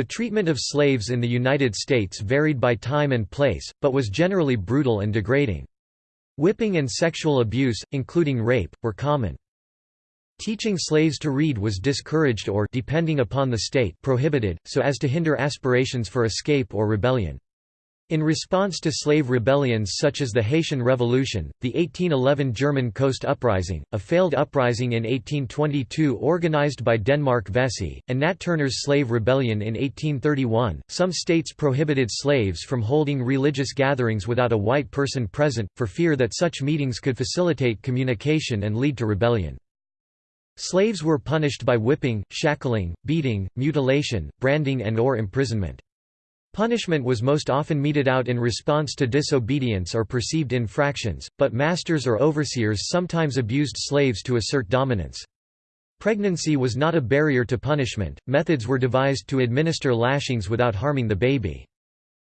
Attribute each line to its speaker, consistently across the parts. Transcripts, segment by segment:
Speaker 1: The treatment of slaves in the United States varied by time and place, but was generally brutal and degrading. Whipping and sexual abuse, including rape, were common. Teaching slaves to read was discouraged or depending upon the state prohibited, so as to hinder aspirations for escape or rebellion. In response to slave rebellions such as the Haitian Revolution, the 1811 German Coast Uprising, a failed uprising in 1822 organized by Denmark Vesey, and Nat Turner's Slave Rebellion in 1831, some states prohibited slaves from holding religious gatherings without a white person present, for fear that such meetings could facilitate communication and lead to rebellion. Slaves were punished by whipping, shackling, beating, mutilation, branding and or imprisonment. Punishment was most often meted out in response to disobedience or perceived infractions, but masters or overseers sometimes abused slaves to assert dominance. Pregnancy was not a barrier to punishment, methods were devised to administer lashings without harming the baby.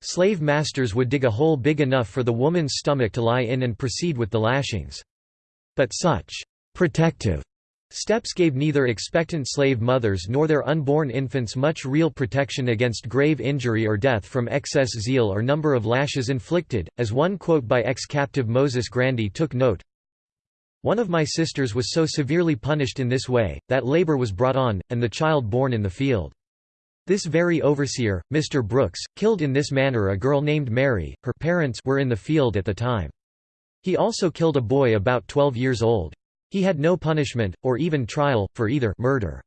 Speaker 1: Slave masters would dig a hole big enough for the woman's stomach to lie in and proceed with the lashings. But such protective Steps gave neither expectant slave mothers nor their unborn infants much real protection against grave injury or death from excess zeal or number of lashes inflicted, as one quote by ex-captive Moses Grandy took note, One of my sisters was so severely punished in this way, that labor was brought on, and the child born in the field. This very overseer, Mr. Brooks, killed in this manner a girl named Mary, her parents were in the field at the time. He also killed a boy about 12 years old. He had no punishment, or even trial, for either murder.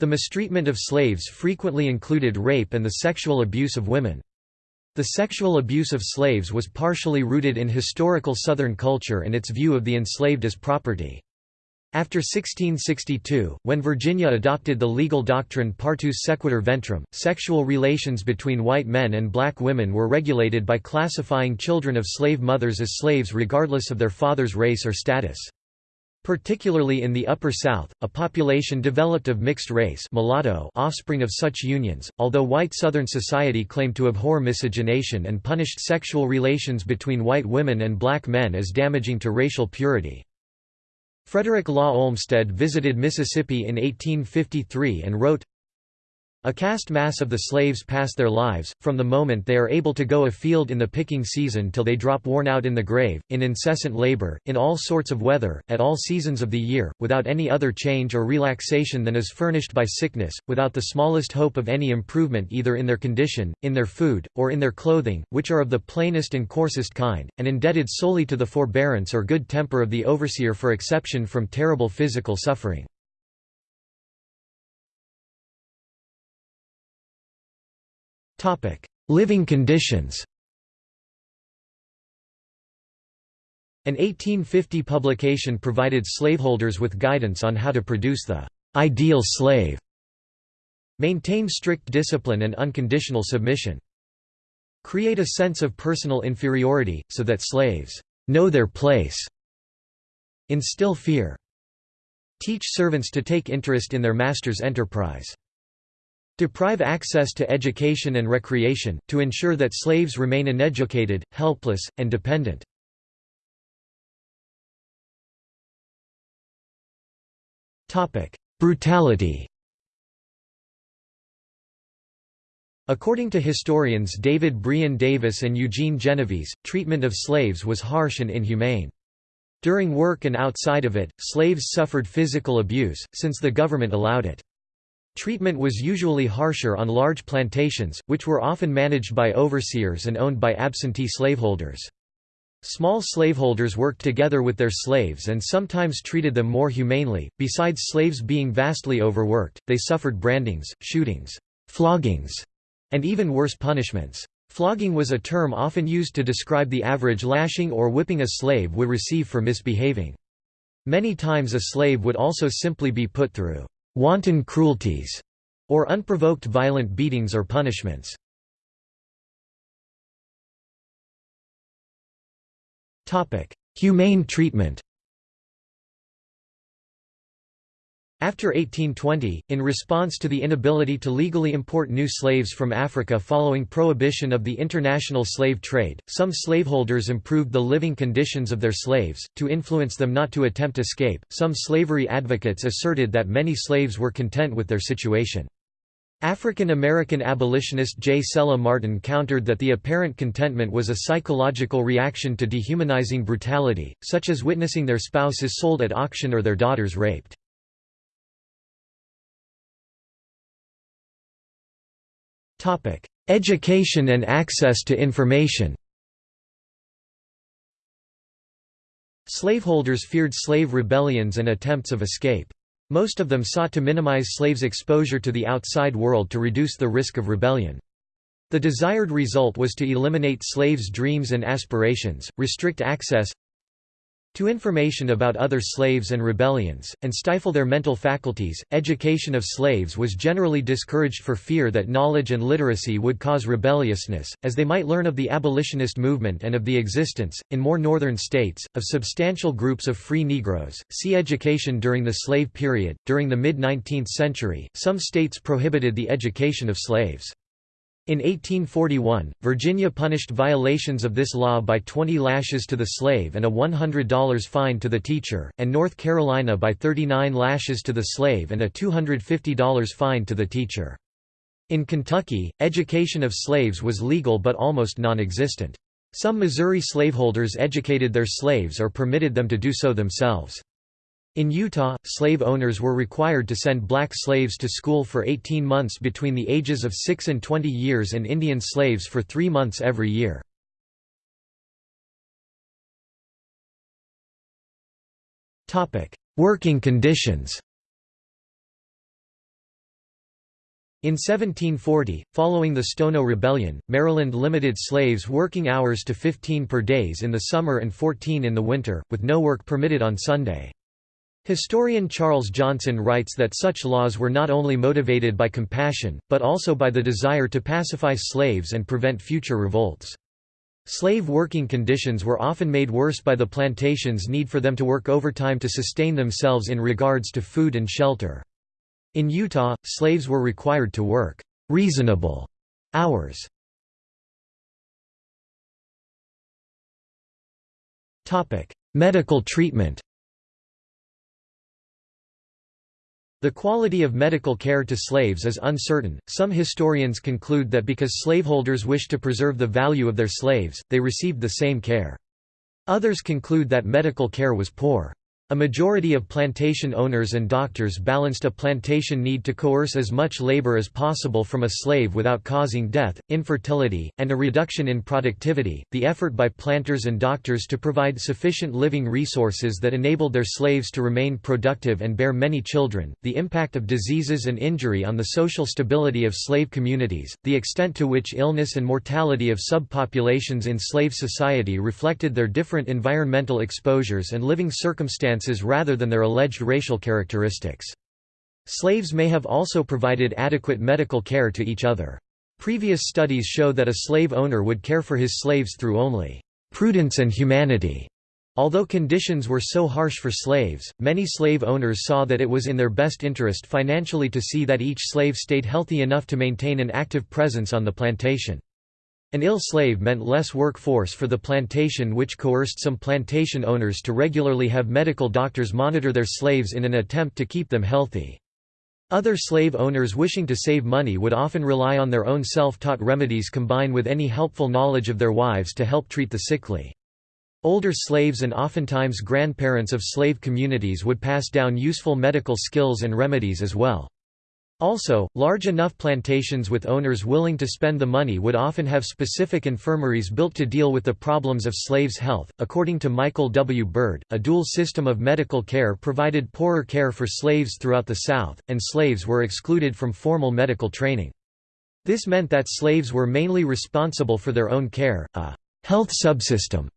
Speaker 1: The mistreatment of slaves frequently included rape and the sexual abuse of women. The sexual abuse of slaves was partially rooted in historical Southern culture and its view of the enslaved as property. After 1662, when Virginia adopted the legal doctrine partus sequitur ventrum, sexual relations between white men and black women were regulated by classifying children of slave mothers as slaves regardless of their father's race or status. Particularly in the Upper South, a population developed of mixed race mulatto offspring of such unions, although white Southern society claimed to abhor miscegenation and punished sexual relations between white women and black men as damaging to racial purity. Frederick Law Olmsted visited Mississippi in 1853 and wrote, a cast mass of the slaves pass their lives, from the moment they are able to go afield in the picking season till they drop worn out in the grave, in incessant labor, in all sorts of weather, at all seasons of the year, without any other change or relaxation than is furnished by sickness, without the smallest hope of any improvement either in their condition, in their food, or in their clothing, which are of the plainest and coarsest kind, and indebted solely to the forbearance or good temper of the overseer for exception from terrible physical suffering. Living conditions An 1850 publication provided slaveholders with guidance on how to produce the ideal slave, maintain strict discipline and unconditional submission, create a sense of personal inferiority, so that slaves know their place, instill fear, teach servants to take interest in their master's enterprise. Deprive access to education and recreation, to ensure that slaves remain uneducated, helpless, and dependent. Brutality According to historians David Brion Davis and Eugene Genovese, treatment of slaves was harsh and inhumane. During work and outside of it, slaves suffered physical abuse, since the government allowed it. Treatment was usually harsher on large plantations, which were often managed by overseers and owned by absentee slaveholders. Small slaveholders worked together with their slaves and sometimes treated them more humanely. Besides slaves being vastly overworked, they suffered brandings, shootings, floggings, and even worse punishments. Flogging was a term often used to describe the average lashing or whipping a slave would receive for misbehaving. Many times a slave would also simply be put through wanton cruelties, or unprovoked violent beatings or punishments. Humane treatment After 1820, in response to the inability to legally import new slaves from Africa following prohibition of the international slave trade, some slaveholders improved the living conditions of their slaves, to influence them not to attempt escape. Some slavery advocates asserted that many slaves were content with their situation. African American abolitionist J. Sella Martin countered that the apparent contentment was a psychological reaction to dehumanizing brutality, such as witnessing their spouses sold at auction or their daughters raped. Education and access to information Slaveholders feared slave rebellions and attempts of escape. Most of them sought to minimize slaves' exposure to the outside world to reduce the risk of rebellion. The desired result was to eliminate slaves' dreams and aspirations, restrict access to information about other slaves and rebellions, and stifle their mental faculties. Education of slaves was generally discouraged for fear that knowledge and literacy would cause rebelliousness, as they might learn of the abolitionist movement and of the existence, in more northern states, of substantial groups of free Negroes. See education during the slave period. During the mid 19th century, some states prohibited the education of slaves. In 1841, Virginia punished violations of this law by 20 lashes to the slave and a $100 fine to the teacher, and North Carolina by 39 lashes to the slave and a $250 fine to the teacher. In Kentucky, education of slaves was legal but almost non-existent. Some Missouri slaveholders educated their slaves or permitted them to do so themselves. In Utah, slave owners were required to send black slaves to school for 18 months between the ages of 6 and 20 years and Indian slaves for three months every year. Working conditions In 1740, following the Stono Rebellion, Maryland limited slaves' working hours to 15 per days in the summer and 14 in the winter, with no work permitted on Sunday. Historian Charles Johnson writes that such laws were not only motivated by compassion, but also by the desire to pacify slaves and prevent future revolts. Slave working conditions were often made worse by the plantation's need for them to work overtime to sustain themselves in regards to food and shelter. In Utah, slaves were required to work reasonable hours. Medical treatment The quality of medical care to slaves is uncertain. Some historians conclude that because slaveholders wished to preserve the value of their slaves, they received the same care. Others conclude that medical care was poor. A majority of plantation owners and doctors balanced a plantation need to coerce as much labor as possible from a slave without causing death, infertility, and a reduction in productivity. The effort by planters and doctors to provide sufficient living resources that enabled their slaves to remain productive and bear many children, the impact of diseases and injury on the social stability of slave communities, the extent to which illness and mortality of subpopulations in slave society reflected their different environmental exposures and living circumstances rather than their alleged racial characteristics. Slaves may have also provided adequate medical care to each other. Previous studies show that a slave owner would care for his slaves through only prudence and humanity. Although conditions were so harsh for slaves, many slave owners saw that it was in their best interest financially to see that each slave stayed healthy enough to maintain an active presence on the plantation. An ill slave meant less workforce for the plantation which coerced some plantation owners to regularly have medical doctors monitor their slaves in an attempt to keep them healthy. Other slave owners wishing to save money would often rely on their own self-taught remedies combined with any helpful knowledge of their wives to help treat the sickly. Older slaves and oftentimes grandparents of slave communities would pass down useful medical skills and remedies as well. Also, large enough plantations with owners willing to spend the money would often have specific infirmaries built to deal with the problems of slaves' health. According to Michael W. Byrd, a dual system of medical care provided poorer care for slaves throughout the South, and slaves were excluded from formal medical training. This meant that slaves were mainly responsible for their own care, a health subsystem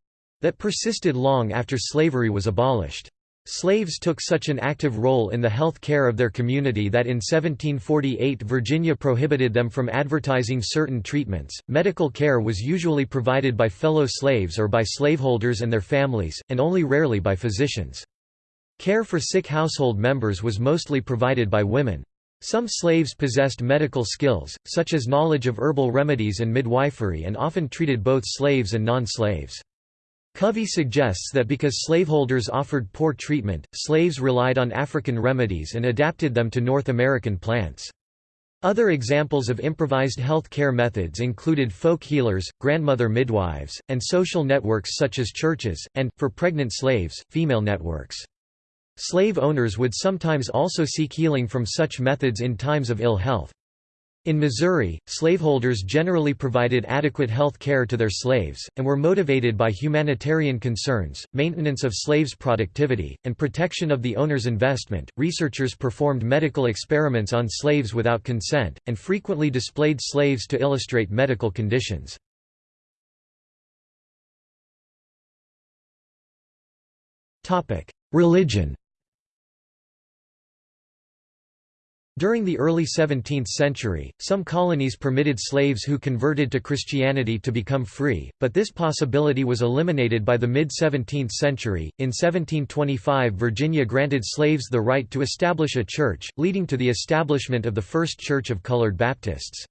Speaker 1: that persisted long after slavery was abolished. Slaves took such an active role in the health care of their community that in 1748 Virginia prohibited them from advertising certain treatments. Medical care was usually provided by fellow slaves or by slaveholders and their families, and only rarely by physicians. Care for sick household members was mostly provided by women. Some slaves possessed medical skills, such as knowledge of herbal remedies and midwifery and often treated both slaves and non-slaves. Covey suggests that because slaveholders offered poor treatment, slaves relied on African remedies and adapted them to North American plants. Other examples of improvised health care methods included folk healers, grandmother midwives, and social networks such as churches, and, for pregnant slaves, female networks. Slave owners would sometimes also seek healing from such methods in times of ill health. In Missouri, slaveholders generally provided adequate health care to their slaves, and were motivated by humanitarian concerns, maintenance of slaves' productivity, and protection of the owner's investment. Researchers performed medical experiments on slaves without consent, and frequently displayed slaves to illustrate medical conditions. Religion During the early 17th century, some colonies permitted slaves who converted to Christianity to become free, but this possibility was eliminated by the mid-17th century. In 1725 Virginia granted slaves the right to establish a church, leading to the establishment of the first Church of Colored Baptists.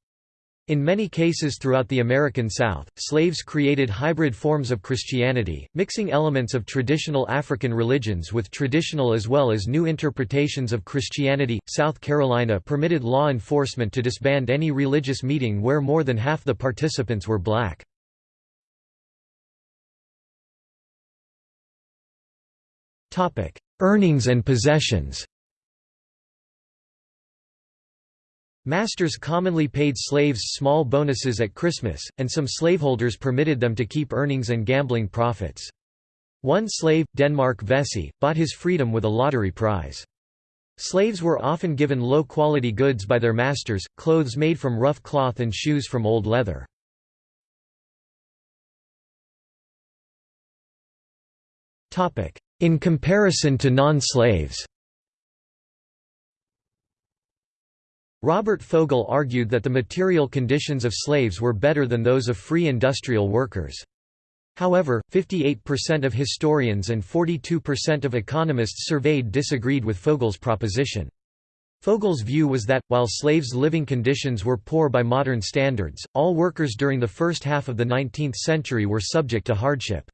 Speaker 1: In many cases throughout the American South, slaves created hybrid forms of Christianity, mixing elements of traditional African religions with traditional as well as new interpretations of Christianity. South Carolina permitted law enforcement to disband any religious meeting where more than half the participants were black. Earnings and possessions Masters commonly paid slaves small bonuses at Christmas, and some slaveholders permitted them to keep earnings and gambling profits. One slave, Denmark Vesey, bought his freedom with a lottery prize. Slaves were often given low-quality goods by their masters, clothes made from rough cloth and shoes from old leather. In comparison to non-slaves Robert Fogel argued that the material conditions of slaves were better than those of free industrial workers. However, 58% of historians and 42% of economists surveyed disagreed with Fogel's proposition. Fogel's view was that, while slaves' living conditions were poor by modern standards, all workers during the first half of the 19th century were subject to hardship.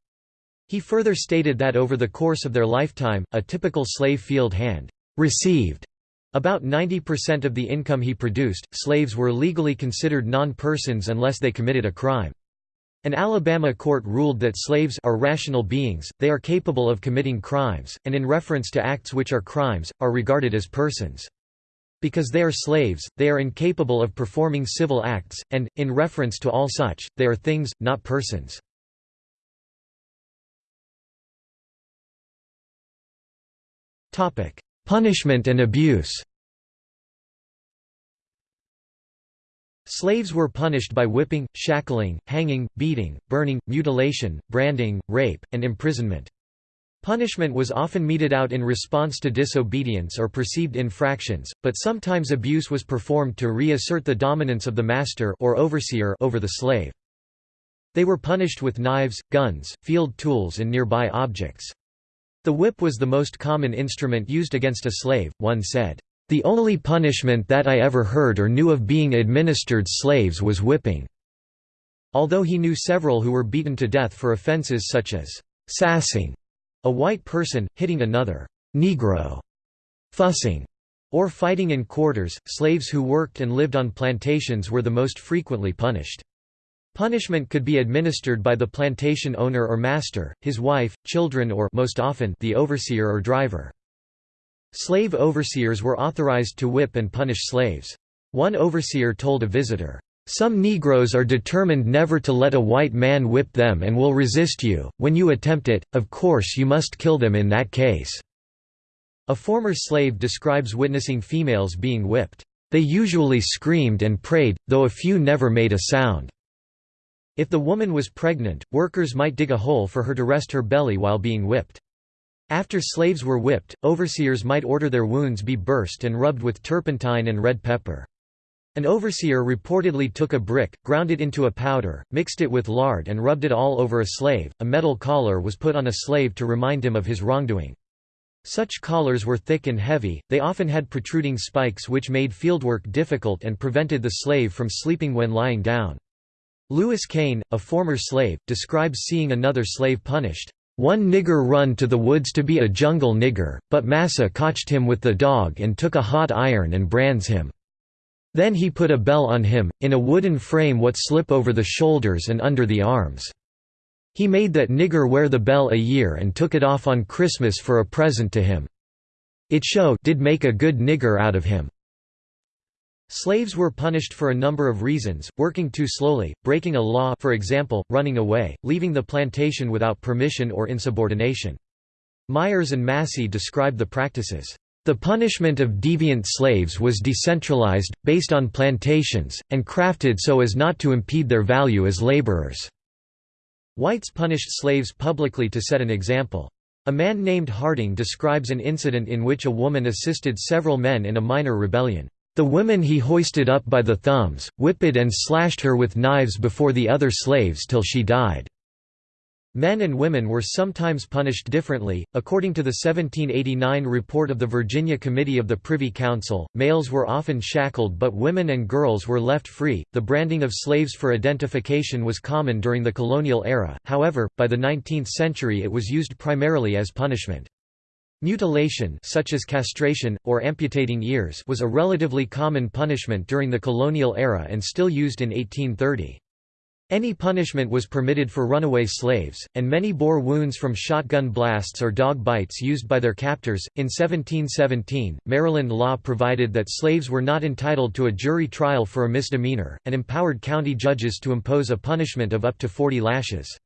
Speaker 1: He further stated that over the course of their lifetime, a typical slave field hand received about 90% of the income he produced, slaves were legally considered non-persons unless they committed a crime. An Alabama court ruled that slaves are rational beings, they are capable of committing crimes, and in reference to acts which are crimes, are regarded as persons. Because they are slaves, they are incapable of performing civil acts, and, in reference to all such, they are things, not persons. Punishment and abuse Slaves were punished by whipping, shackling, hanging, beating, burning, mutilation, branding, rape, and imprisonment. Punishment was often meted out in response to disobedience or perceived infractions, but sometimes abuse was performed to reassert the dominance of the master or overseer over the slave. They were punished with knives, guns, field tools and nearby objects. The whip was the most common instrument used against a slave, one said, "...the only punishment that I ever heard or knew of being administered slaves was whipping." Although he knew several who were beaten to death for offenses such as, "...sassing," a white person, hitting another, "...negro," fussing, or fighting in quarters, slaves who worked and lived on plantations were the most frequently punished. Punishment could be administered by the plantation owner or master, his wife, children or most often the overseer or driver. Slave overseers were authorized to whip and punish slaves. One overseer told a visitor, "Some Negroes are determined never to let a white man whip them and will resist you. When you attempt it, of course you must kill them in that case." A former slave describes witnessing females being whipped. They usually screamed and prayed, though a few never made a sound. If the woman was pregnant, workers might dig a hole for her to rest her belly while being whipped. After slaves were whipped, overseers might order their wounds be burst and rubbed with turpentine and red pepper. An overseer reportedly took a brick, ground it into a powder, mixed it with lard and rubbed it all over a slave. A metal collar was put on a slave to remind him of his wrongdoing. Such collars were thick and heavy, they often had protruding spikes which made fieldwork difficult and prevented the slave from sleeping when lying down. Louis Cain, a former slave, describes seeing another slave punished. One nigger run to the woods to be a jungle nigger, but massa cotched him with the dog and took a hot iron and brands him. Then he put a bell on him, in a wooden frame what slip over the shoulders and under the arms. He made that nigger wear the bell a year and took it off on Christmas for a present to him. It show did make a good nigger out of him. Slaves were punished for a number of reasons, working too slowly, breaking a law for example, running away, leaving the plantation without permission or insubordination. Myers and Massey describe the practices. The punishment of deviant slaves was decentralized, based on plantations, and crafted so as not to impede their value as laborers. Whites punished slaves publicly to set an example. A man named Harding describes an incident in which a woman assisted several men in a minor rebellion. The women he hoisted up by the thumbs, whipped and slashed her with knives before the other slaves till she died. Men and women were sometimes punished differently. According to the 1789 report of the Virginia Committee of the Privy Council, males were often shackled but women and girls were left free. The branding of slaves for identification was common during the colonial era, however, by the 19th century it was used primarily as punishment. Mutilation such as castration, or amputating ears was a relatively common punishment during the colonial era and still used in 1830. Any punishment was permitted for runaway slaves, and many bore wounds from shotgun blasts or dog bites used by their captors. In 1717, Maryland law provided that slaves were not entitled to a jury trial for a misdemeanor, and empowered county judges to impose a punishment of up to 40 lashes.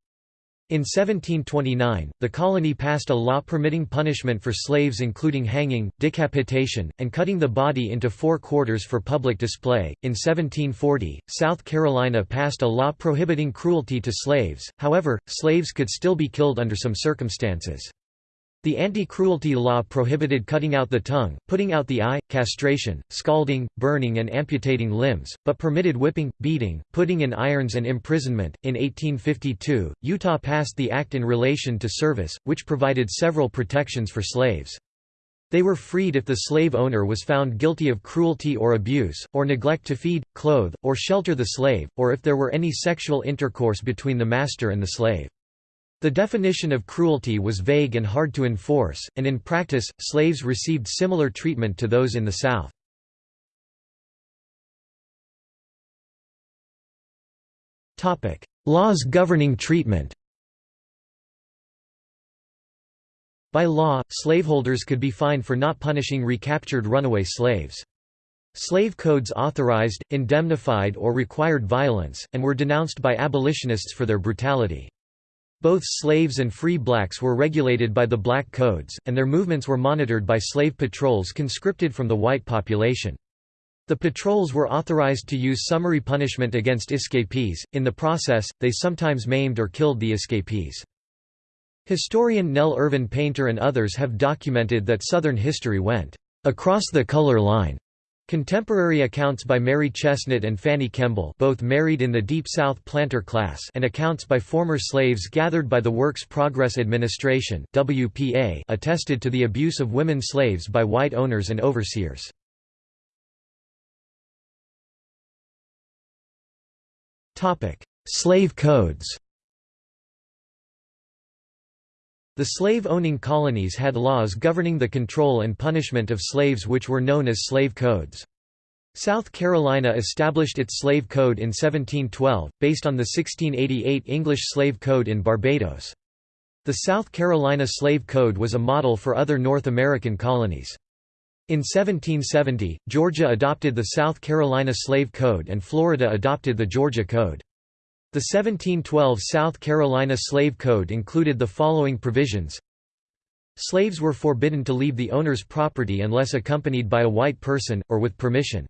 Speaker 1: In 1729, the colony passed a law permitting punishment for slaves including hanging, decapitation, and cutting the body into four quarters for public display. In 1740, South Carolina passed a law prohibiting cruelty to slaves, however, slaves could still be killed under some circumstances. The anti-cruelty law prohibited cutting out the tongue, putting out the eye, castration, scalding, burning and amputating limbs, but permitted whipping, beating, putting in irons and imprisonment. In 1852, Utah passed the act in relation to service, which provided several protections for slaves. They were freed if the slave owner was found guilty of cruelty or abuse, or neglect to feed, clothe, or shelter the slave, or if there were any sexual intercourse between the master and the slave. The definition of cruelty was vague and hard to enforce, and in practice, slaves received similar treatment to those in the South. Laws governing treatment By law, slaveholders could be fined for not punishing recaptured runaway slaves. Slave codes authorized, indemnified or required violence, and were denounced by abolitionists for their brutality. Both slaves and free blacks were regulated by the Black Codes, and their movements were monitored by slave patrols conscripted from the white population. The patrols were authorized to use summary punishment against escapees, in the process, they sometimes maimed or killed the escapees. Historian Nell Irvin Painter and others have documented that Southern history went across the color line Contemporary accounts by Mary Chesnut and Fanny Kemble both married in the Deep South planter class and accounts by former slaves gathered by the Works Progress Administration WPA attested to the abuse of women slaves by white owners and overseers. Slave codes The slave-owning colonies had laws governing the control and punishment of slaves which were known as slave codes. South Carolina established its slave code in 1712, based on the 1688 English slave code in Barbados. The South Carolina slave code was a model for other North American colonies. In 1770, Georgia adopted the South Carolina slave code and Florida adopted the Georgia Code. The 1712 South Carolina Slave Code included the following provisions Slaves were forbidden to leave the owner's property unless accompanied by a white person, or with permission.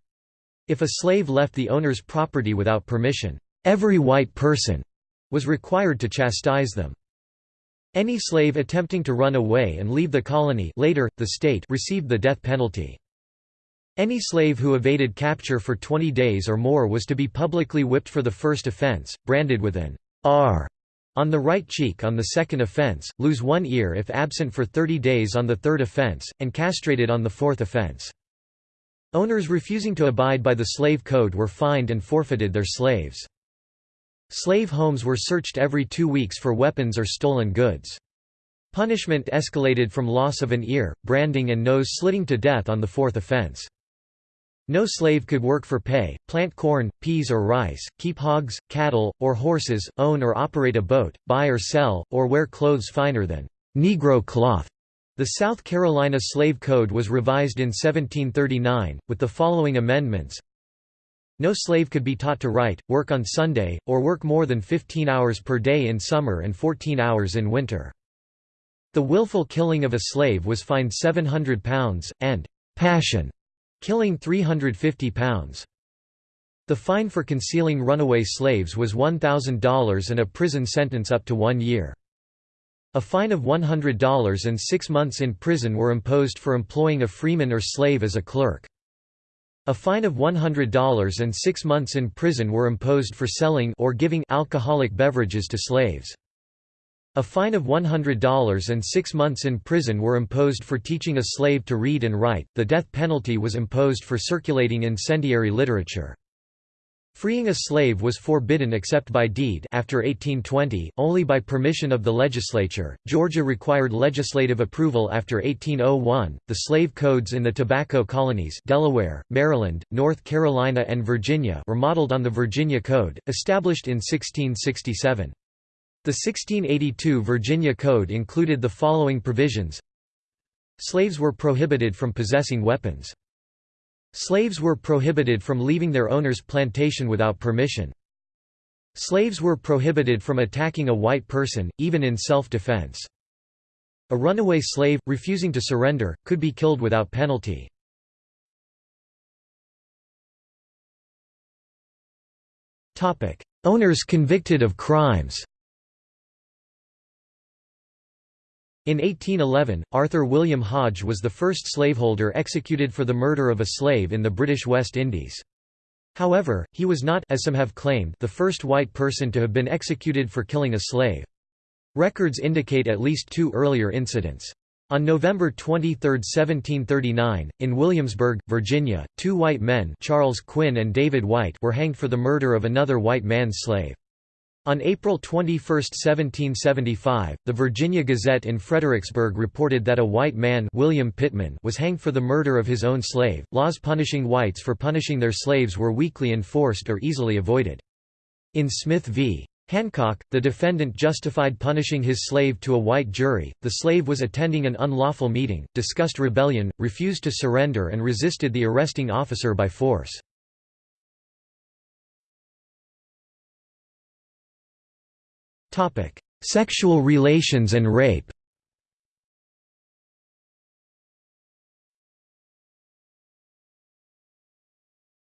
Speaker 1: If a slave left the owner's property without permission, every white person was required to chastise them. Any slave attempting to run away and leave the colony later, the state received the death penalty. Any slave who evaded capture for 20 days or more was to be publicly whipped for the first offense, branded with an R on the right cheek on the second offense, lose one ear if absent for 30 days on the third offense, and castrated on the fourth offense. Owners refusing to abide by the slave code were fined and forfeited their slaves. Slave homes were searched every two weeks for weapons or stolen goods. Punishment escalated from loss of an ear, branding and nose slitting to death on the fourth offense. No slave could work for pay, plant corn, peas or rice, keep hogs, cattle, or horses, own or operate a boat, buy or sell, or wear clothes finer than Negro cloth. The South Carolina Slave Code was revised in 1739, with the following amendments No slave could be taught to write, work on Sunday, or work more than 15 hours per day in summer and 14 hours in winter. The willful killing of a slave was fined £700, and «passion» killing £350. The fine for concealing runaway slaves was $1,000 and a prison sentence up to one year. A fine of $100 and six months in prison were imposed for employing a freeman or slave as a clerk. A fine of $100 and six months in prison were imposed for selling or giving alcoholic beverages to slaves. A fine of $100 and six months in prison were imposed for teaching a slave to read and write. The death penalty was imposed for circulating incendiary literature. Freeing a slave was forbidden except by deed after 1820, only by permission of the legislature. Georgia required legislative approval after 1801. The slave codes in the tobacco colonies Delaware, Maryland, North Carolina and Virginia were modeled on the Virginia Code, established in 1667. The 1682 Virginia Code included the following provisions Slaves were prohibited from possessing weapons. Slaves were prohibited from leaving their owner's plantation without permission. Slaves were prohibited from attacking a white person, even in self-defense. A runaway slave, refusing to surrender, could be killed without penalty. Owners convicted of crimes In 1811, Arthur William Hodge was the first slaveholder executed for the murder of a slave in the British West Indies. However, he was not as some have claimed the first white person to have been executed for killing a slave. Records indicate at least two earlier incidents. On November 23, 1739, in Williamsburg, Virginia, two white men Charles Quinn and David White were hanged for the murder of another white man's slave. On April 21, 1775, the Virginia Gazette in Fredericksburg reported that a white man William Pittman was hanged for the murder of his own slave. Laws punishing whites for punishing their slaves were weakly enforced or easily avoided. In Smith v. Hancock, the defendant justified punishing his slave to a white jury. The slave was attending an unlawful meeting, discussed rebellion, refused to surrender, and resisted the arresting officer by force. Sexual relations and rape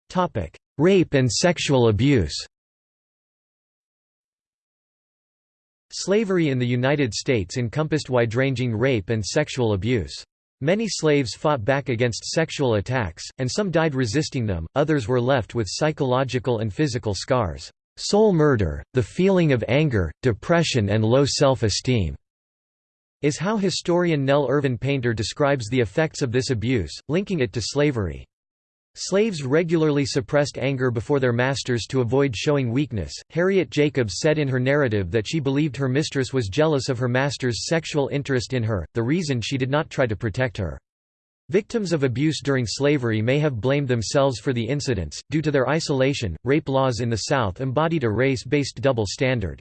Speaker 1: Topic: Rape and sexual abuse Slavery in the United States encompassed wide-ranging rape and sexual abuse. Many slaves fought back against sexual attacks, and some died resisting them, others were left with psychological and physical scars. Soul murder, the feeling of anger, depression and low self-esteem, is how historian Nell Irvin Painter describes the effects of this abuse, linking it to slavery. Slaves regularly suppressed anger before their masters to avoid showing weakness. Harriet Jacobs said in her narrative that she believed her mistress was jealous of her master's sexual interest in her, the reason she did not try to protect her. Victims of abuse during slavery may have blamed themselves for the incidents. Due to their isolation, rape laws in the South embodied a race based double standard.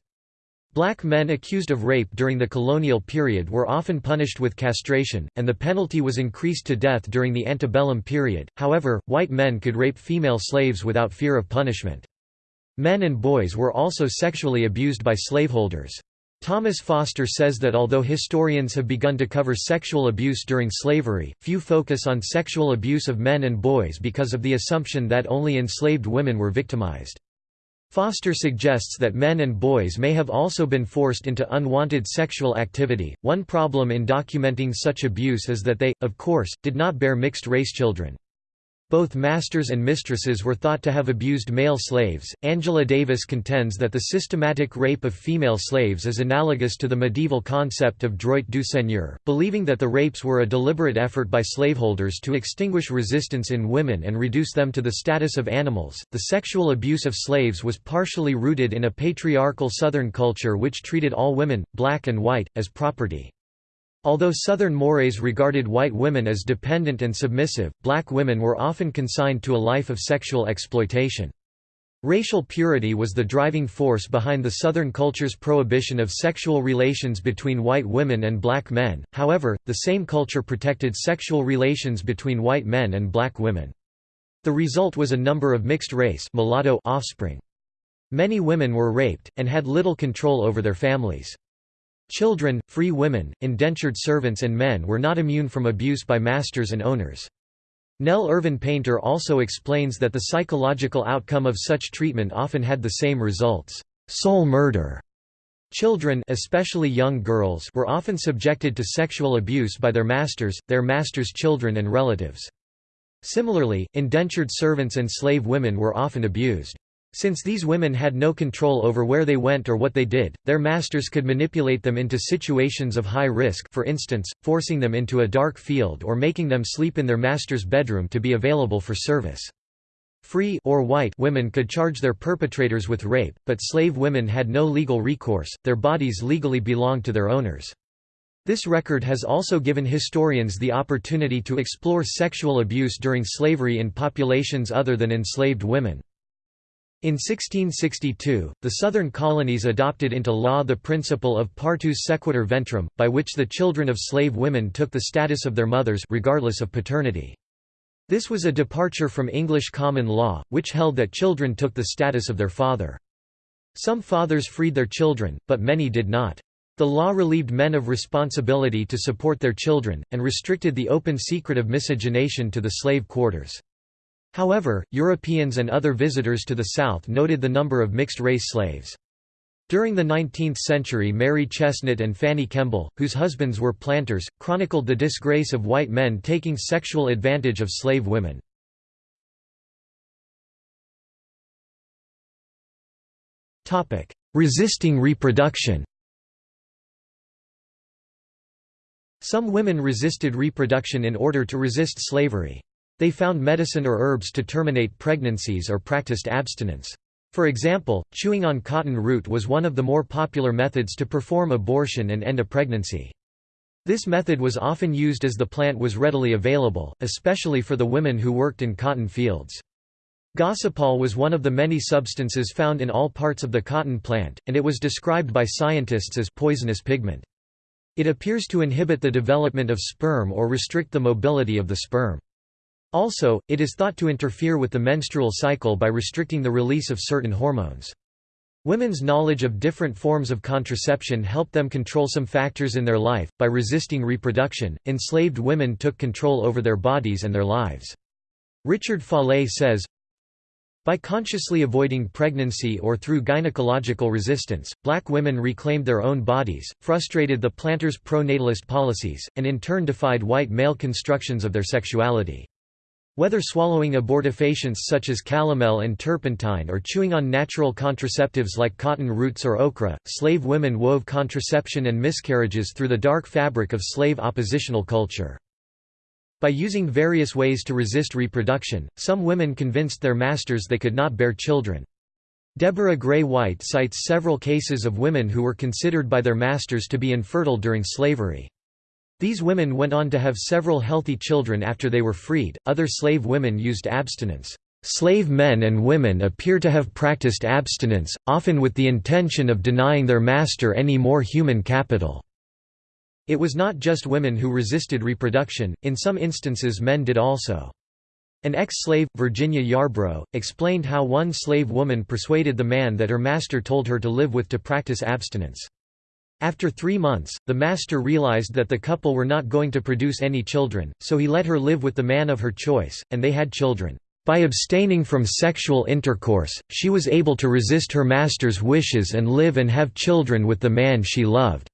Speaker 1: Black men accused of rape during the colonial period were often punished with castration, and the penalty was increased to death during the antebellum period. However, white men could rape female slaves without fear of punishment. Men and boys were also sexually abused by slaveholders. Thomas Foster says that although historians have begun to cover sexual abuse during slavery, few focus on sexual abuse of men and boys because of the assumption that only enslaved women were victimized. Foster suggests that men and boys may have also been forced into unwanted sexual activity. One problem in documenting such abuse is that they, of course, did not bear mixed race children. Both masters and mistresses were thought to have abused male slaves. Angela Davis contends that the systematic rape of female slaves is analogous to the medieval concept of droit du seigneur, believing that the rapes were a deliberate effort by slaveholders to extinguish resistance in women and reduce them to the status of animals. The sexual abuse of slaves was partially rooted in a patriarchal Southern culture which treated all women, black and white, as property. Although Southern mores regarded white women as dependent and submissive, black women were often consigned to a life of sexual exploitation. Racial purity was the driving force behind the Southern culture's prohibition of sexual relations between white women and black men, however, the same culture protected sexual relations between white men and black women. The result was a number of mixed-race offspring. Many women were raped, and had little control over their families. Children, free women, indentured servants and men were not immune from abuse by masters and owners. Nell Irvin Painter also explains that the psychological outcome of such treatment often had the same results, soul murder. Children especially young girls were often subjected to sexual abuse by their masters, their masters' children and relatives. Similarly, indentured servants and slave women were often abused. Since these women had no control over where they went or what they did, their masters could manipulate them into situations of high risk for instance, forcing them into a dark field or making them sleep in their master's bedroom to be available for service. Free or white women could charge their perpetrators with rape, but slave women had no legal recourse, their bodies legally belonged to their owners. This record has also given historians the opportunity to explore sexual abuse during slavery in populations other than enslaved women. In 1662, the southern colonies adopted into law the principle of partus sequitur ventrum, by which the children of slave women took the status of their mothers regardless of paternity. This was a departure from English common law, which held that children took the status of their father. Some fathers freed their children, but many did not. The law relieved men of responsibility to support their children, and restricted the open secret of miscegenation to the slave quarters. However, Europeans and other visitors to the South noted the number of mixed-race slaves. During the 19th century Mary Chesnut and Fanny Kemble, whose husbands were planters, chronicled the disgrace of white men taking sexual advantage of slave women. Resisting reproduction Some women resisted reproduction in order to resist slavery. They found medicine or herbs to terminate pregnancies or practiced abstinence. For example, chewing on cotton root was one of the more popular methods to perform abortion and end a pregnancy. This method was often used as the plant was readily available, especially for the women who worked in cotton fields. Gossypol was one of the many substances found in all parts of the cotton plant, and it was described by scientists as poisonous pigment. It appears to inhibit the development of sperm or restrict the mobility of the sperm. Also, it is thought to interfere with the menstrual cycle by restricting the release of certain hormones. Women's knowledge of different forms of contraception helped them control some factors in their life. By resisting reproduction, enslaved women took control over their bodies and their lives. Richard Follett says, by consciously avoiding pregnancy or through gynecological resistance, black women reclaimed their own bodies, frustrated the planters' pro-natalist policies, and in turn defied white male constructions of their sexuality. Whether swallowing abortifacients such as calomel and turpentine or chewing on natural contraceptives like cotton roots or okra, slave women wove contraception and miscarriages through the dark fabric of slave oppositional culture. By using various ways to resist reproduction, some women convinced their masters they could not bear children. Deborah Gray White cites several cases of women who were considered by their masters to be infertile during slavery. These women went on to have several healthy children after they were freed. Other slave women used abstinence. Slave men and women appear to have practiced abstinence, often with the intention of denying their master any more human capital. It was not just women who resisted reproduction, in some instances men did also. An ex-slave, Virginia Yarbrough, explained how one slave woman persuaded the man that her master told her to live with to practice abstinence. After three months, the master realized that the couple were not going to produce any children, so he let her live with the man of her choice, and they had children. By abstaining from sexual intercourse, she was able to resist her master's wishes and live and have children with the man she loved.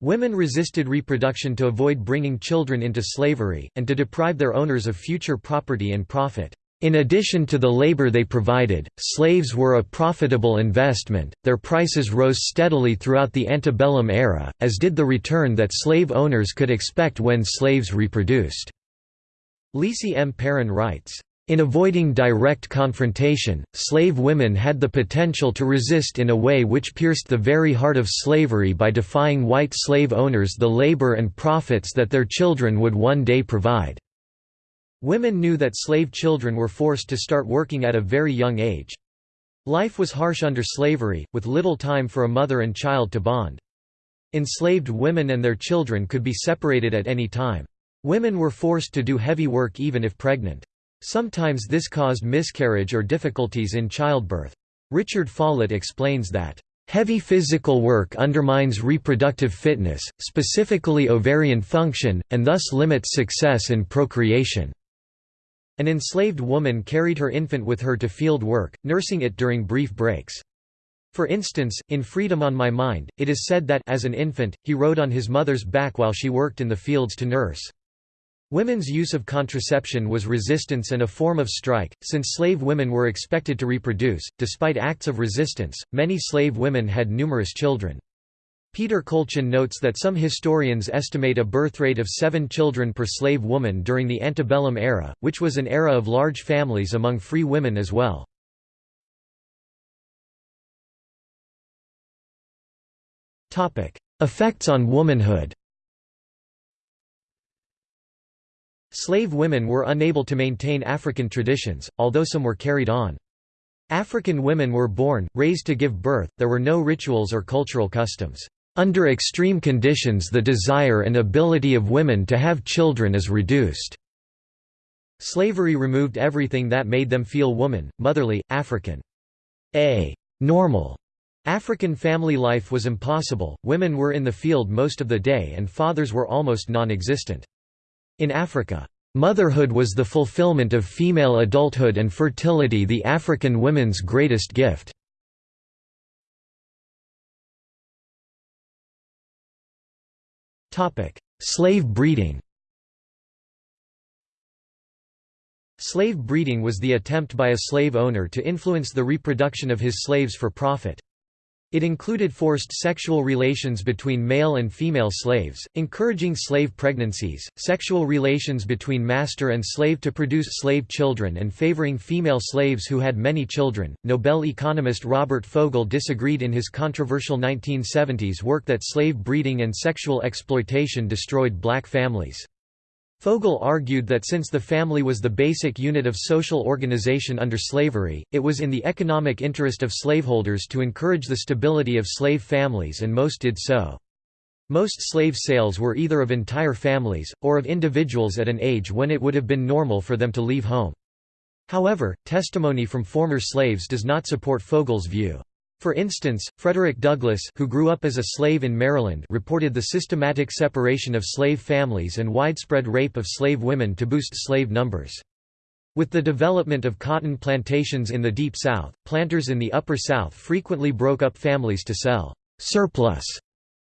Speaker 1: Women resisted reproduction to avoid bringing children into slavery, and to deprive their owners of future property and profit. In addition to the labor they provided, slaves were a profitable investment. Their prices rose steadily throughout the antebellum era, as did the return that slave owners could expect when slaves reproduced. Liese M. Perrin writes, In avoiding direct confrontation, slave women had the potential to resist in a way which pierced the very heart of slavery by defying white slave owners the labor and profits that their children would one day provide. Women knew that slave children were forced to start working at a very young age. Life was harsh under slavery, with little time for a mother and child to bond. Enslaved women and their children could be separated at any time. Women were forced to do heavy work even if pregnant. Sometimes this caused miscarriage or difficulties in childbirth. Richard Follett explains that, "...heavy physical work undermines reproductive fitness, specifically ovarian function, and thus limits success in procreation." An enslaved woman carried her infant with her to field work, nursing it during brief breaks. For instance, in Freedom on My Mind, it is said that as an infant, he rode on his mother's back while she worked in the fields to nurse. Women's use of contraception was resistance and a form of strike, since slave women were expected to reproduce. Despite acts of resistance, many slave women had numerous children. Peter Kolchin notes that some historians estimate a birth rate of seven children per slave woman during the antebellum era, which was an era of large families among free women as well. Effects on womanhood Slave women were unable to maintain African traditions, although some were carried on. African women were born, raised to give birth, there were no rituals or cultural customs. Under extreme conditions the desire and ability of women to have children is reduced. Slavery removed everything that made them feel woman, motherly, African. A normal African family life was impossible, women were in the field most of the day and fathers were almost non-existent. In Africa, motherhood was the fulfillment of female adulthood and fertility the African women's greatest gift. Slave breeding Slave breeding was the attempt by a slave owner to influence the reproduction of his slaves for profit. It included forced sexual relations between male and female slaves, encouraging slave pregnancies, sexual relations between master and slave to produce slave children, and favoring female slaves who had many children. Nobel economist Robert Fogel disagreed in his controversial 1970s work that slave breeding and sexual exploitation destroyed black families. Fogel argued that since the family was the basic unit of social organization under slavery, it was in the economic interest of slaveholders to encourage the stability of slave families and most did so. Most slave sales were either of entire families, or of individuals at an age when it would have been normal for them to leave home. However, testimony from former slaves does not support Fogel's view. For instance, Frederick Douglass who grew up as a slave in Maryland reported the systematic separation of slave families and widespread rape of slave women to boost slave numbers. With the development of cotton plantations in the Deep South, planters in the Upper South frequently broke up families to sell «surplus»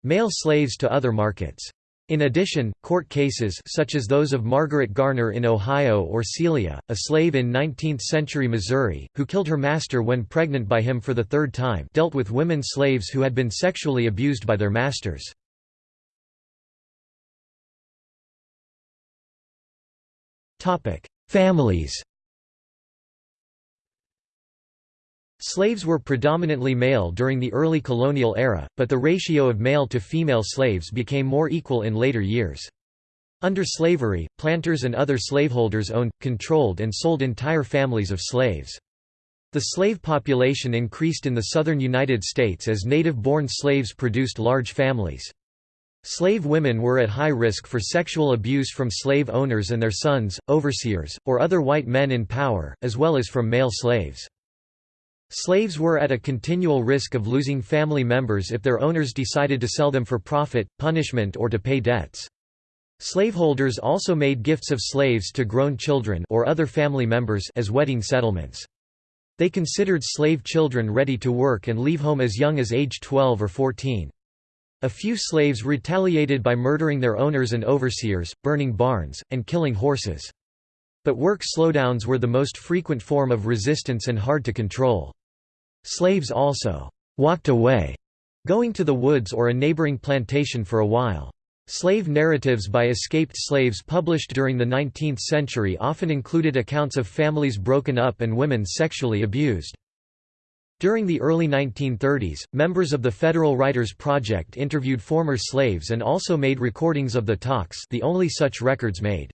Speaker 1: male slaves to other markets. In addition, court cases such as those of Margaret Garner in Ohio or Celia, a slave in 19th-century Missouri, who killed her master when pregnant by him for the third time dealt with women slaves who had been sexually abused by their masters. Families Slaves were predominantly male during the early colonial era, but the ratio of male to female slaves became more equal in later years. Under slavery, planters and other slaveholders owned, controlled and sold entire families of slaves. The slave population increased in the southern United States as native-born slaves produced large families. Slave women were at high risk for sexual abuse from slave owners and their sons, overseers, or other white men in power, as well as from male slaves. Slaves were at a continual risk of losing family members if their owners decided to sell them for profit, punishment or to pay debts. Slaveholders also made gifts of slaves to grown children or other family members as wedding settlements. They considered slave children ready to work and leave home as young as age 12 or 14. A few slaves retaliated by murdering their owners and overseers, burning barns, and killing horses. But work slowdowns were the most frequent form of resistance and hard to control. Slaves also «walked away», going to the woods or a neighboring plantation for a while. Slave narratives by escaped slaves published during the 19th century often included accounts of families broken up and women sexually abused. During the early 1930s, members of the Federal Writers Project interviewed former slaves and also made recordings of the talks the only such records made.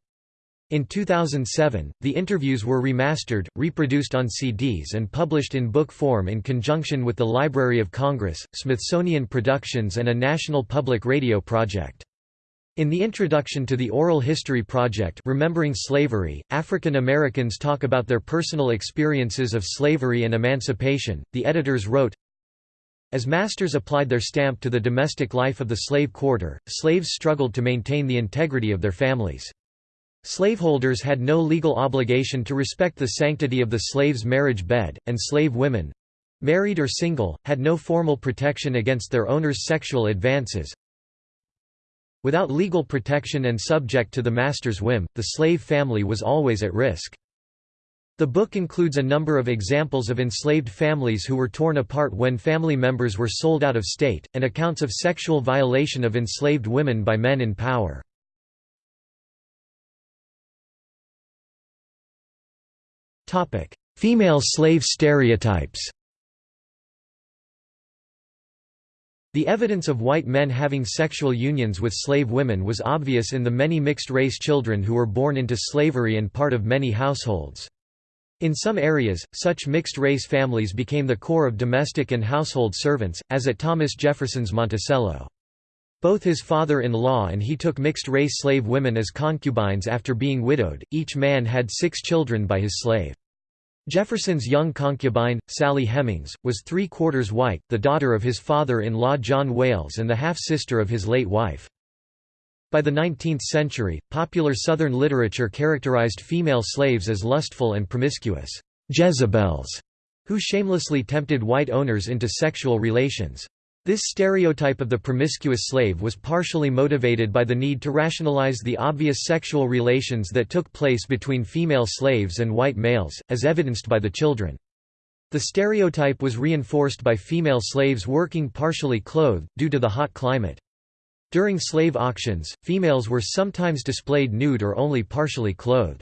Speaker 1: In 2007, the interviews were remastered, reproduced on CDs and published in book form in conjunction with the Library of Congress, Smithsonian Productions and a National Public Radio project. In the introduction to the Oral History Project Remembering Slavery, African Americans talk about their personal experiences of slavery and emancipation. The editors wrote, As masters applied their stamp to the domestic life of the slave quarter, slaves struggled to maintain the integrity of their families. Slaveholders had no legal obligation to respect the sanctity of the slave's marriage bed, and slave women—married or single, had no formal protection against their owner's sexual advances, Without legal protection and subject to the master's whim, the slave family was always at risk. The book includes a number of examples of enslaved families who were torn apart when family members were sold out of state, and accounts of sexual violation of enslaved women by men in power. Female slave stereotypes The evidence of white men having sexual unions with slave women was obvious in the many mixed-race children who were born into slavery and part of many households. In some areas, such mixed-race families became the core of domestic and household servants, as at Thomas Jefferson's Monticello. Both his father-in-law and he took mixed-race slave women as concubines after being widowed, each man had six children by his slave. Jefferson's young concubine, Sally Hemings, was three-quarters white, the daughter of his father-in-law John Wayles and the half-sister of his late wife. By the 19th century, popular Southern literature characterized female slaves as lustful and promiscuous Jezebels, who shamelessly tempted white owners into sexual relations. This stereotype of the promiscuous slave was partially motivated by the need to rationalize the obvious sexual relations that took place between female slaves and white males, as evidenced by the children. The stereotype was reinforced by female slaves working partially clothed, due to the hot climate. During slave auctions, females were sometimes displayed nude or only partially clothed.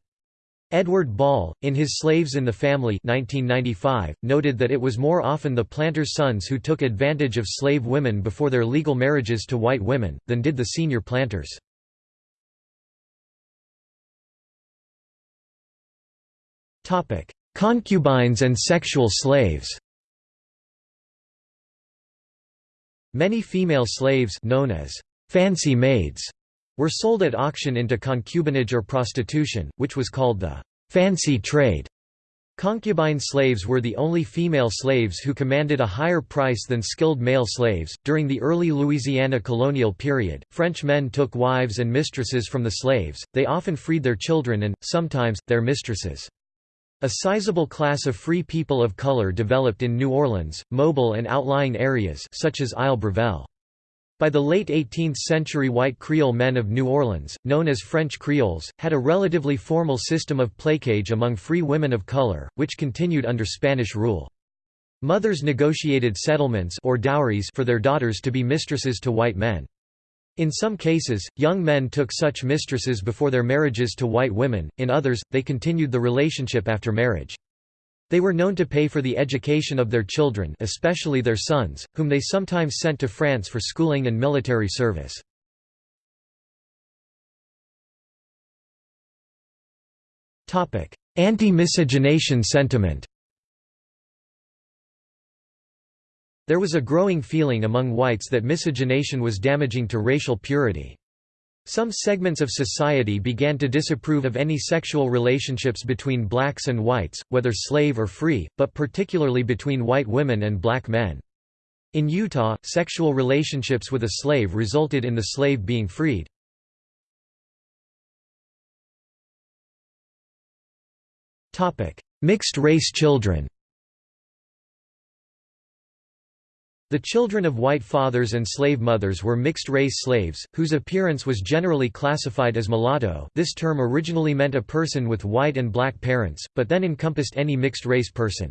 Speaker 1: Edward Ball, in his Slaves in the Family 1995, noted that it was more often the planters' sons who took advantage of slave women before their legal marriages to white women, than did the senior planters. Concubines and sexual slaves Many female slaves known as fancy maids were sold at auction into concubinage or prostitution, which was called the fancy trade. Concubine slaves were the only female slaves who commanded a higher price than skilled male slaves. During the early Louisiana colonial period, French men took wives and mistresses from the slaves, they often freed their children and, sometimes, their mistresses. A sizable class of free people of color developed in New Orleans, Mobile and outlying areas such as Isle Brevelle. By the late 18th century white Creole men of New Orleans, known as French Creoles, had a relatively formal system of placage among free women of color, which continued under Spanish rule. Mothers negotiated settlements or dowries for their daughters to be mistresses to white men. In some cases, young men took such mistresses before their marriages to white women, in others, they continued the relationship after marriage. They were known to pay for the education of their children especially their sons, whom they sometimes sent to France for schooling and military service. Anti-miscegenation sentiment There was a growing feeling among whites that miscegenation was damaging to racial purity. Some segments of society began to disapprove of any sexual relationships between blacks and whites, whether slave or free, but particularly between white women and black men. In Utah, sexual relationships with a slave resulted in the slave being freed. Mixed-race children The children of white fathers and slave mothers were mixed-race slaves, whose appearance was generally classified as mulatto this term originally meant a person with white and black parents, but then encompassed any mixed-race person.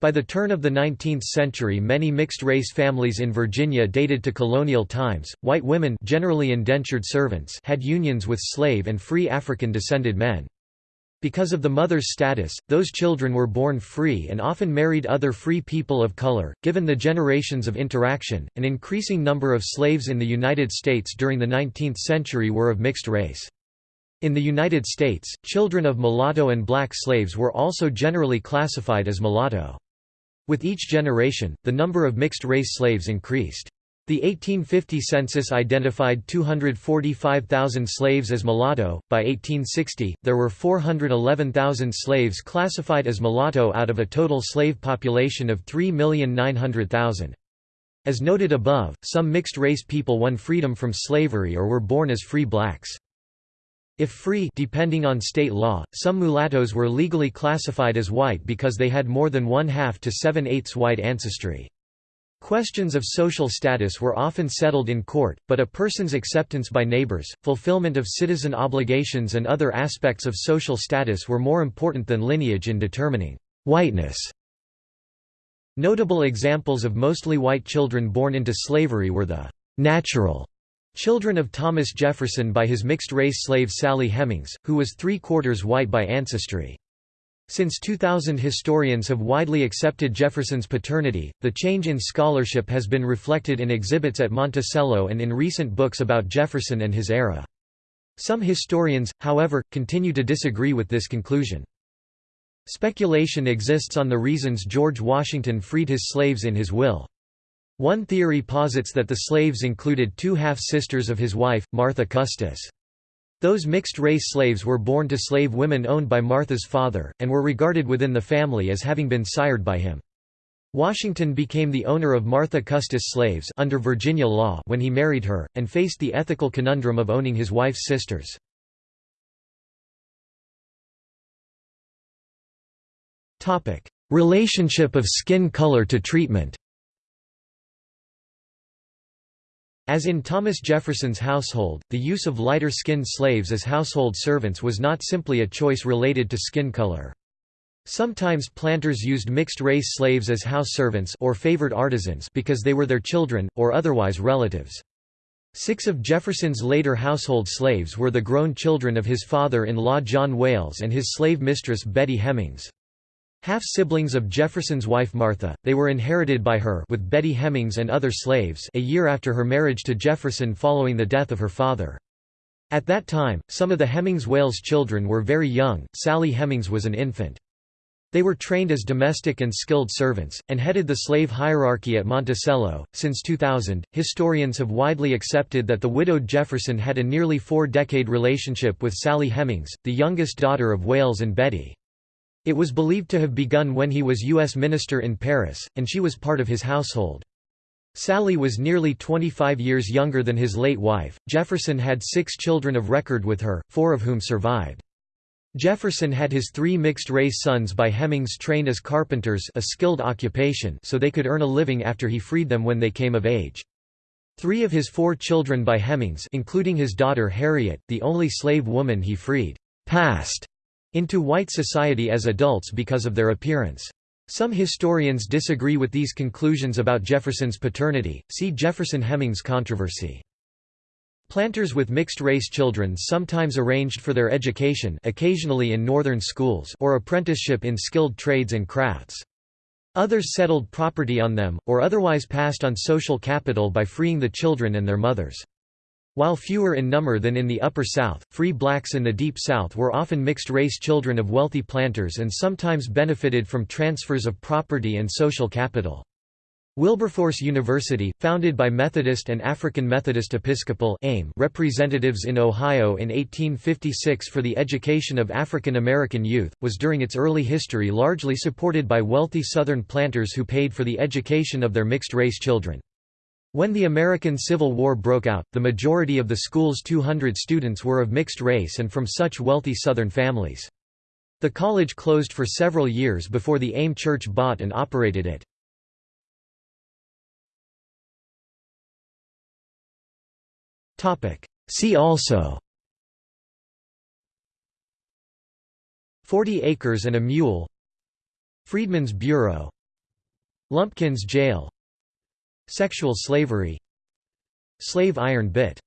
Speaker 1: By the turn of the 19th century many mixed-race families in Virginia dated to colonial times. White women generally indentured servants had unions with slave and free African-descended men. Because of the mother's status, those children were born free and often married other free people of color. Given the generations of interaction, an increasing number of slaves in the United States during the 19th century were of mixed race. In the United States, children of mulatto and black slaves were also generally classified as mulatto. With each generation, the number of mixed-race slaves increased. The 1850 census identified 245,000 slaves as mulatto. By 1860, there were 411,000 slaves classified as mulatto out of a total slave population of 3,900,000. As noted above, some mixed-race people won freedom from slavery or were born as free blacks. If free depending on state law, some mulattoes were legally classified as white because they had more than one-half to seven-eighths white ancestry. Questions of social status were often settled in court, but a person's acceptance by neighbors, fulfillment of citizen obligations and other aspects of social status were more important than lineage in determining whiteness. Notable examples of mostly white children born into slavery were the natural Children of Thomas Jefferson by his mixed-race slave Sally Hemings, who was three-quarters white by ancestry. Since 2000 historians have widely accepted Jefferson's paternity, the change in scholarship has been reflected in exhibits at Monticello and in recent books about Jefferson and his era. Some historians, however, continue to disagree with this conclusion. Speculation exists on the reasons George Washington freed his slaves in his will. One theory posits that the slaves included two half-sisters of his wife, Martha Custis. Those mixed-race slaves were born to slave women owned by Martha's father, and were regarded within the family as having been sired by him. Washington became the owner of Martha Custis slaves under Virginia law when he married her, and faced the ethical conundrum of owning his wife's sisters. Relationship of skin color to treatment As in Thomas Jefferson's household, the use of lighter-skinned slaves as household servants was not simply a choice related to skin color. Sometimes planters used mixed-race slaves as house servants or favored artisans because they were their children, or otherwise relatives. Six of Jefferson's later household slaves were the grown children of his father-in-law John Wayles and his slave mistress Betty Hemings. Half-siblings of Jefferson's wife Martha, they were inherited by her with Betty Hemings and other slaves a year after her marriage to Jefferson following the death of her father. At that time, some of the Hemings Wayles children were very young, Sally Hemings was an infant. They were trained as domestic and skilled servants, and headed the slave hierarchy at Monticello. Since 2000, historians have widely accepted that the widowed Jefferson had a nearly four decade relationship with Sally Hemings, the youngest daughter of Wayles and Betty. It was believed to have begun when he was U.S. minister in Paris, and she was part of his household. Sally was nearly 25 years younger than his late wife. Jefferson had six children of record with her, four of whom survived. Jefferson had his three mixed-race sons by Hemings trained as carpenters a skilled occupation so they could earn a living after he freed them when they came of age. Three of his four children by Hemings including his daughter Harriet, the only slave woman he freed, passed into white society as adults because of their appearance. Some historians disagree with these conclusions about Jefferson's paternity, see Jefferson-Hemings controversy. Planters with mixed-race children sometimes arranged for their education occasionally in northern schools or apprenticeship in skilled trades and crafts. Others settled property on them, or otherwise passed on social capital by freeing the children and their mothers. While fewer in number than in the Upper South, free blacks in the Deep South were often mixed-race children of wealthy planters and sometimes benefited from transfers of property and social capital. Wilberforce University, founded by Methodist and African Methodist Episcopal AME representatives in Ohio in 1856 for the education of African American youth, was during its early history largely supported by wealthy Southern planters who paid for the education of their mixed-race children. When the American Civil War broke out, the majority of the school's 200 students were of mixed race and from such wealthy Southern families. The college closed for several years before the AME Church bought and operated it. See also Forty Acres and a Mule Freedmen's Bureau Lumpkin's jail Sexual slavery Slave iron bit